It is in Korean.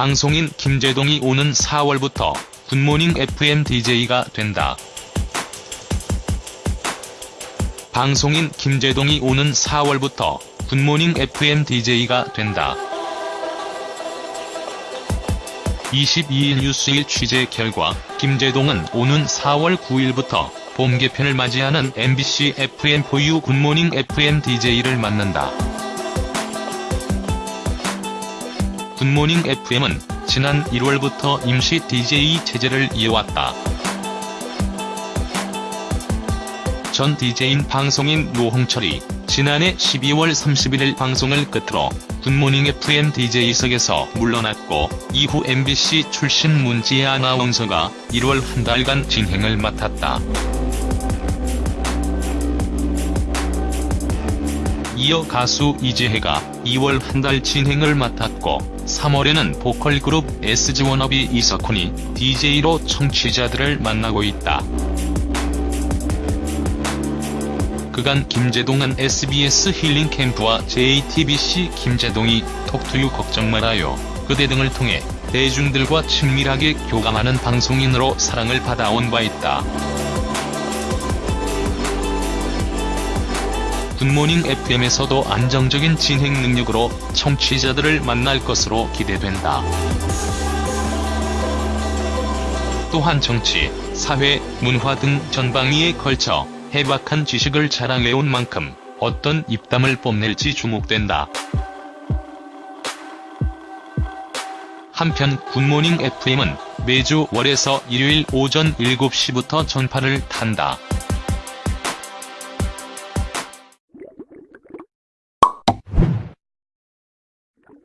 방송인 김제동이 오는 4월부터 굿모닝 FM DJ가 된다. 방송인 김제동이 오는 4월부터 굿모닝 FM DJ가 된다. 22일 뉴스1 취재 결과 김제동은 오는 4월 9일부터 봄 개편을 맞이하는 MBC FM 4U 굿모닝 FM DJ를 맡는다. 굿모닝 FM은 지난 1월부터 임시 DJ 체제를 이어왔다. 전 DJ인 방송인 노홍철이 지난해 12월 31일 방송을 끝으로 굿모닝 FM DJ석에서 물러났고 이후 MBC 출신 문지혜 아나운서가 1월 한 달간 진행을 맡았다. 이어 가수 이지혜가 2월 한 달 진행을 맡았고 3월에는 보컬 그룹 SG워너비 이석훈이 DJ로 청취자들을 만나고 있다. 그간 김재동은 SBS 힐링 캠프와 JTBC 김재동이 톡투유 걱정 말아요. 그대 등을 통해 대중들과 친밀하게 교감하는 방송인으로 사랑을 받아온 바 있다. 굿모닝 FM에서도 안정적인 진행 능력으로 청취자들을 만날 것으로 기대된다. 또한 정치, 사회, 문화 등 전방위에 걸쳐 해박한 지식을 자랑해온 만큼 어떤 입담을 뽐낼지 주목된다. 한편 굿모닝 FM은 매주 월에서 일요일 오전 7시부터 전파를 탄다.